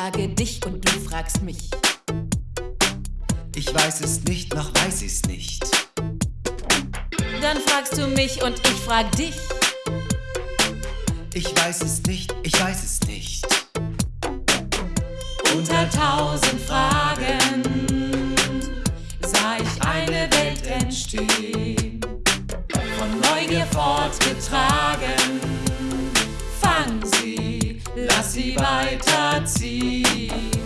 frage dich und du fragst mich. Ich weiß es nicht, noch weiß ich's nicht. Dann fragst du mich und ich frag dich. Ich weiß es nicht, ich weiß es nicht. Unter tausend Fragen sah ich eine Welt entstehen, von Neugier fortgetragen. Lass sie weiterziehen.